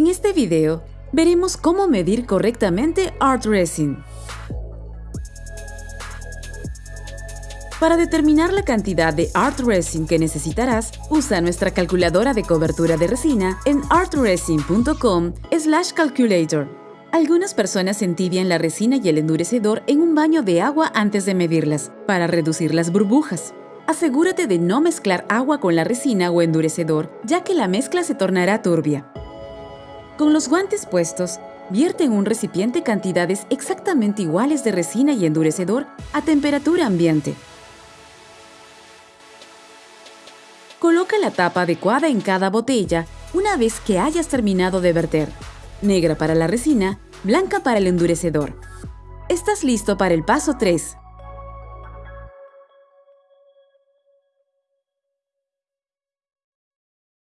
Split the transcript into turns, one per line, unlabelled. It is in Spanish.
En este video, veremos cómo medir correctamente Art Resin. Para determinar la cantidad de Art Resin que necesitarás, usa nuestra calculadora de cobertura de resina en artresin.com slash calculator. Algunas personas entibian la resina y el endurecedor en un baño de agua antes de medirlas, para reducir las burbujas. Asegúrate de no mezclar agua con la resina o endurecedor, ya que la mezcla se tornará turbia. Con los guantes puestos, vierte en un recipiente cantidades exactamente iguales de resina y endurecedor a temperatura ambiente. Coloca la tapa adecuada en cada botella una vez que hayas terminado de verter. Negra para la resina, blanca para el endurecedor. Estás listo para el paso 3,